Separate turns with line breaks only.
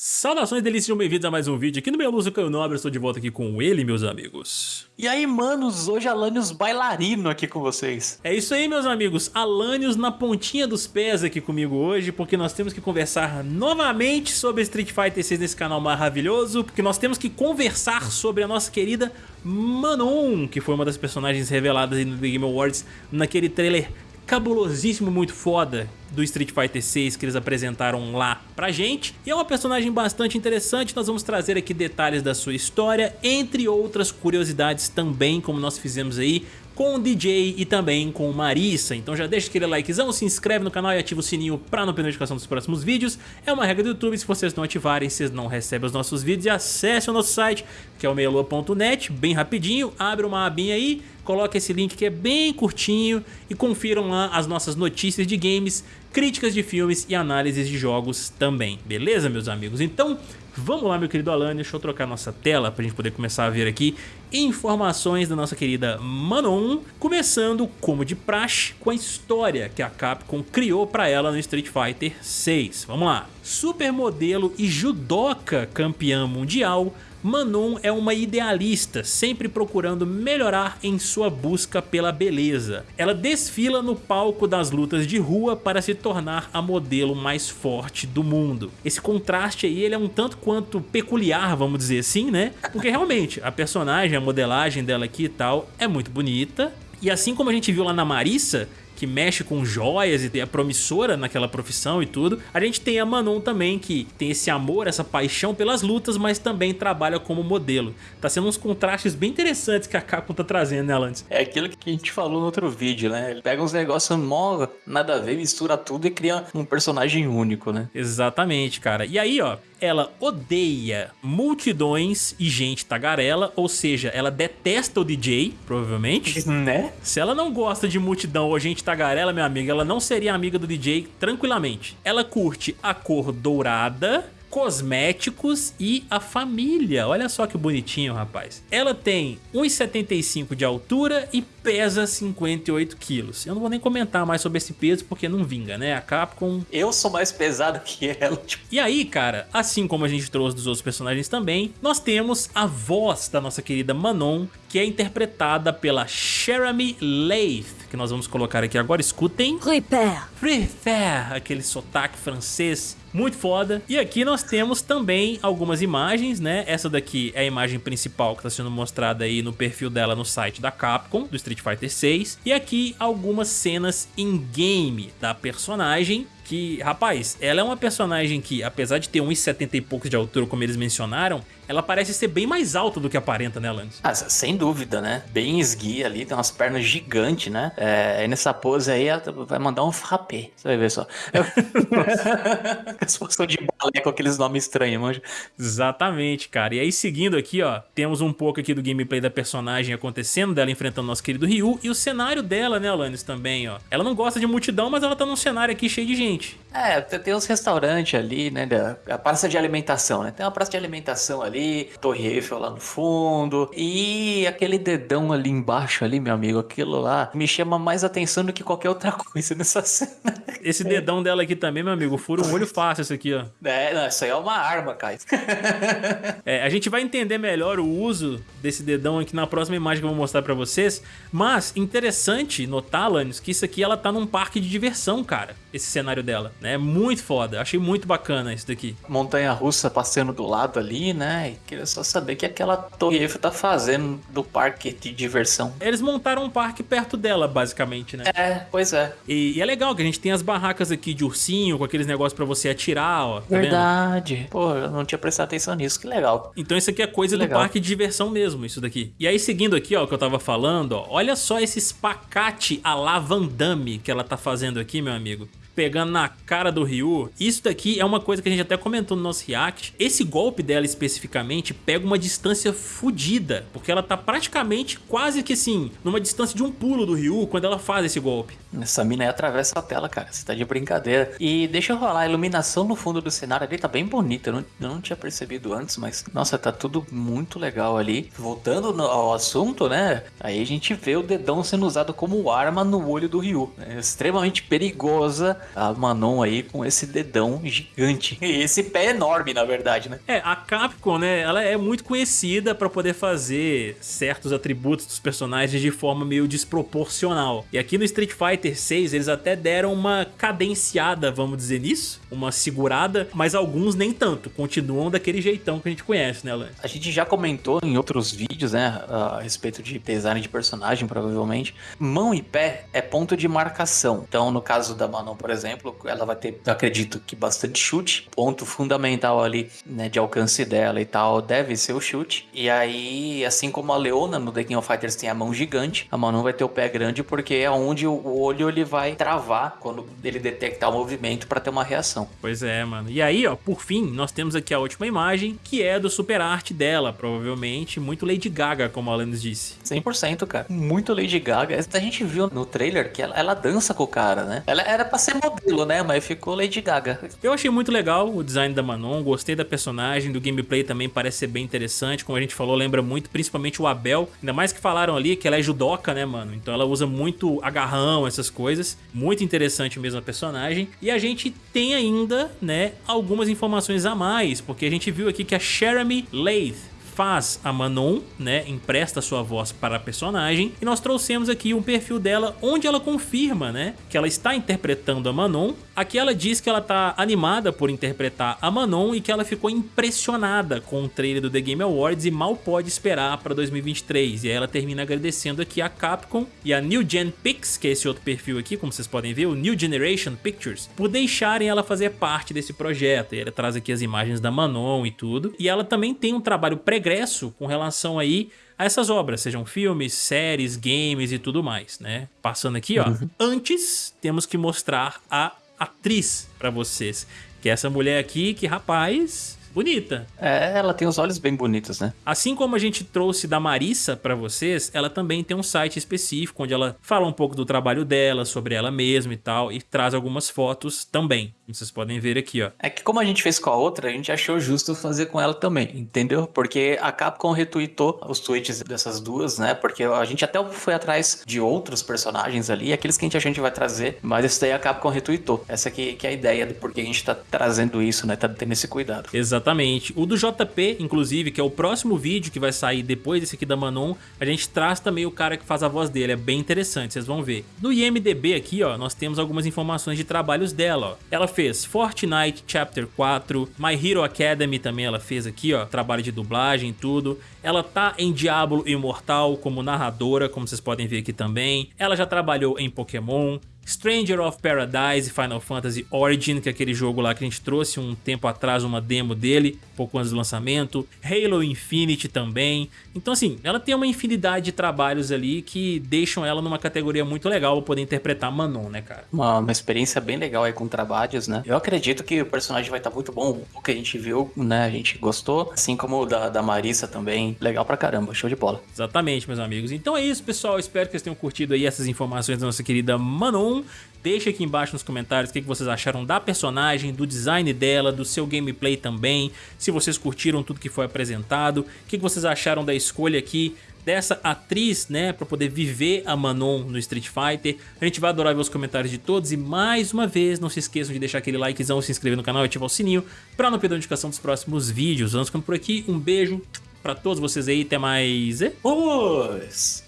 Saudações delícias, sejam bem-vindos a mais um vídeo aqui no meu Lúcio Caio Nobre, estou de volta aqui com ele, meus amigos.
E aí, manos, hoje Alanios bailarino aqui com vocês.
É isso aí, meus amigos, Alanios na pontinha dos pés aqui comigo hoje, porque nós temos que conversar novamente sobre Street Fighter 6 nesse canal maravilhoso, porque nós temos que conversar sobre a nossa querida Manon, que foi uma das personagens reveladas no The Game Awards naquele trailer cabulosíssimo, muito foda do Street Fighter 6 que eles apresentaram lá pra gente. E é uma personagem bastante interessante, nós vamos trazer aqui detalhes da sua história, entre outras curiosidades também, como nós fizemos aí com o DJ e também com o Marissa. Então já deixa aquele likezão, se inscreve no canal e ativa o sininho para não perder notificação dos próximos vídeos. É uma regra do YouTube, se vocês não ativarem, vocês não recebem os nossos vídeos. E acesse o nosso site, que é o meilua.net, bem rapidinho, abre uma abinha aí, coloca esse link que é bem curtinho e confiram lá as nossas notícias de games, críticas de filmes e análises de jogos também, beleza meus amigos? Então vamos lá meu querido Alan, deixa eu trocar nossa tela pra gente poder começar a ver aqui informações da nossa querida Manon, começando como de praxe com a história que a Capcom criou pra ela no Street Fighter 6. Vamos lá! Supermodelo e judoca campeã mundial, Manon é uma idealista, sempre procurando melhorar em sua busca pela beleza. Ela desfila no palco das lutas de rua para se tornar a modelo mais forte do mundo. Esse contraste aí ele é um tanto quanto peculiar, vamos dizer assim, né? Porque realmente a personagem, a modelagem dela aqui e tal é muito bonita. E assim como a gente viu lá na Marissa, que mexe com joias e é promissora naquela profissão e tudo. A gente tem a Manon também, que tem esse amor, essa paixão pelas lutas, mas também trabalha como modelo. Tá sendo uns contrastes bem interessantes que a Capcom tá trazendo, né, Alantes?
É aquilo que a gente falou no outro vídeo, né? Ele pega uns negócios mó, nada a ver, mistura tudo e cria um personagem único, né?
Exatamente, cara. E aí, ó, ela odeia multidões e gente tagarela, ou seja, ela detesta o DJ, provavelmente.
Né?
Se ela não gosta de multidão ou gente tagarela, meu amigo, ela não seria amiga do DJ tranquilamente. Ela curte a cor dourada, cosméticos e a família. Olha só que bonitinho, rapaz. Ela tem 1,75 de altura e pesa 58 quilos. Eu não vou nem comentar mais sobre esse peso porque não vinga, né? A Capcom...
Eu sou mais pesado que ela. Tipo...
E aí, cara, assim como a gente trouxe dos outros personagens também, nós temos a voz da nossa querida Manon, que é interpretada pela Jeremy Leith, que nós vamos colocar aqui agora. Escutem.
Repair.
Repair, aquele sotaque francês muito foda. E aqui nós temos também algumas imagens, né? Essa daqui é a imagem principal que está sendo mostrada aí no perfil dela no site da Capcom, do Street Fighter 6. E aqui algumas cenas in-game da personagem que, rapaz, ela é uma personagem que, apesar de ter 1,70 e poucos de altura, como eles mencionaram, ela parece ser bem mais alta do que aparenta, né, Lance?
Ah, sem dúvida, né? Bem esguia ali, tem umas pernas gigantes, né? É, nessa pose aí, ela vai mandar um frappé. Você vai ver só. As posição de balé com aqueles nomes estranhos, manja.
Exatamente, cara. E aí, seguindo aqui, ó, temos um pouco aqui do gameplay da personagem acontecendo, dela enfrentando nosso querido Ryu, e o cenário dela, né, Alanis, também, ó. Ela não gosta de multidão, mas ela tá num cenário aqui cheio de gente.
seguinte: É, tem uns restaurantes ali, né, da, a praça de alimentação, né? Tem uma praça de alimentação ali, Torre Eiffel lá no fundo, e aquele dedão ali embaixo ali, meu amigo, aquilo lá me chama mais atenção do que qualquer outra coisa nessa cena.
Esse dedão dela aqui também, meu amigo, fura um olho fácil esse aqui, ó.
É, não, isso aí é uma arma, cara.
é, a gente vai entender melhor o uso desse dedão aqui na próxima imagem que eu vou mostrar pra vocês, mas interessante notar, Lannis, que isso aqui ela tá num parque de diversão, cara, esse cenário dela, né? É muito foda, achei muito bacana isso daqui.
Montanha-russa passando do lado ali, né? E queria só saber o que aquela Torre Eiffel tá fazendo do parque de diversão.
Eles montaram um parque perto dela, basicamente, né?
É, pois é.
E, e é legal que a gente tem as barracas aqui de ursinho, com aqueles negócios pra você atirar, ó. Tá
Verdade. Vendo? Pô, eu não tinha prestado atenção nisso, que legal.
Então isso aqui é coisa do parque de diversão mesmo, isso daqui. E aí seguindo aqui, ó, o que eu tava falando, ó, olha só esse espacate a la Van Damme que ela tá fazendo aqui, meu amigo pegando na cara do Ryu. Isso daqui é uma coisa que a gente até comentou no nosso react. Esse golpe dela especificamente pega uma distância fodida, porque ela tá praticamente quase que assim, numa distância de um pulo do Ryu quando ela faz esse golpe.
Essa mina aí atravessa a tela, cara. Você tá de brincadeira. E deixa eu rolar, a iluminação no fundo do cenário ali tá bem bonita. Eu não, eu não tinha percebido antes, mas nossa, tá tudo muito legal ali. Voltando no, ao assunto, né? Aí a gente vê o dedão sendo usado como arma no olho do Ryu. É extremamente perigosa a Manon aí com esse dedão gigante. E esse pé enorme, na verdade, né?
É, a Capcom, né, ela é muito conhecida para poder fazer certos atributos dos personagens de forma meio desproporcional. E aqui no Street Fighter 6 eles até deram uma cadenciada, vamos dizer nisso, uma segurada, mas alguns nem tanto, continuam daquele jeitão que a gente conhece, né, Alan?
A gente já comentou em outros vídeos, né, a respeito de design de personagem, provavelmente. Mão e pé é ponto de marcação. Então, no caso da Manon, por exemplo, ela vai ter, acredito que bastante chute. Ponto fundamental ali, né, de alcance dela e tal, deve ser o chute. E aí, assim como a Leona no The King of Fighters tem a mão gigante, a Manon vai ter o pé grande porque é onde o olho ele vai travar quando ele detectar o movimento para ter uma reação.
Pois é, mano. E aí, ó, por fim, nós temos aqui a última imagem, que é do super arte dela, provavelmente muito Lady Gaga, como a Alanis disse.
100%, cara. Muito Lady Gaga. A gente viu no trailer que ela, ela dança com o cara, né? Ela era pra ser modelo, né? Mas ficou Lady Gaga.
Eu achei muito legal o design da Manon, gostei da personagem, do gameplay também parece ser bem interessante. Como a gente falou, lembra muito, principalmente o Abel. Ainda mais que falaram ali que ela é judoca, né, mano? Então ela usa muito agarrão, essas coisas. Muito interessante mesmo a personagem. E a gente tem ainda, né, algumas informações a mais, porque a gente viu aqui que a Jeremy Lath faz a Manon, né, empresta sua voz para a personagem, e nós trouxemos aqui um perfil dela onde ela confirma, né, que ela está interpretando a Manon. Aqui ela diz que ela está animada por interpretar a Manon e que ela ficou impressionada com o trailer do The Game Awards e mal pode esperar para 2023. E aí ela termina agradecendo aqui a Capcom e a New Gen Pix, que é esse outro perfil aqui, como vocês podem ver, o New Generation Pictures, por deixarem ela fazer parte desse projeto. E ela traz aqui as imagens da Manon e tudo. E ela também tem um trabalho pré progresso com relação aí a essas obras, sejam filmes, séries, games e tudo mais, né? Passando aqui, ó. Uhum. Antes, temos que mostrar a atriz para vocês, que é essa mulher aqui que, rapaz, bonita.
É, ela tem os olhos bem bonitos, né?
Assim como a gente trouxe da Marissa para vocês, ela também tem um site específico onde ela fala um pouco do trabalho dela, sobre ela mesma e tal, e traz algumas fotos também. Vocês podem ver aqui, ó.
É que como a gente fez com a outra, a gente achou justo fazer com ela também, entendeu? Porque a Capcom retweetou os tweets dessas duas, né? Porque a gente até foi atrás de outros personagens ali, aqueles que a gente, a gente vai trazer, mas esse daí a Capcom retweetou. Essa aqui que é a ideia do porquê a gente tá trazendo isso, né? Tá tendo esse cuidado.
Exatamente. O do JP, inclusive, que é o próximo vídeo que vai sair depois desse aqui da Manon, a gente traz também o cara que faz a voz dele. É bem interessante, vocês vão ver. No IMDB aqui, ó, nós temos algumas informações de trabalhos dela, ó. Ela fez Fortnite Chapter 4, My Hero Academy também ela fez aqui, ó, trabalho de dublagem e tudo. Ela tá em Diablo Imortal como narradora, como vocês podem ver aqui também. Ela já trabalhou em Pokémon, Stranger of Paradise Final Fantasy Origin, que é aquele jogo lá que a gente trouxe um tempo atrás uma demo dele, pouco antes do lançamento. Halo Infinite também. Então assim, ela tem uma infinidade de trabalhos ali que deixam ela numa categoria muito legal pra poder interpretar Manon, né, cara?
Uma, uma experiência bem legal aí com trabalhos, né? Eu acredito que o personagem vai estar tá muito bom. O que a gente viu, né, a gente gostou. Assim como o da, da Marissa também. Legal pra caramba, show de bola.
Exatamente, meus amigos. Então é isso, pessoal. Espero que vocês tenham curtido aí essas informações da nossa querida Manon. Deixe aqui embaixo nos comentários o que vocês acharam da personagem, do design dela, do seu gameplay também, se vocês curtiram tudo que foi apresentado, o que vocês acharam da escolha aqui dessa atriz, né, para poder viver a Manon no Street Fighter. A gente vai adorar ver os comentários de todos e mais uma vez, não se esqueçam de deixar aquele likezão, se inscrever no canal e ativar o sininho para não perder a notificação dos próximos vídeos. Vamos ficando por aqui, um beijo para todos vocês aí, até mais.
Vamos!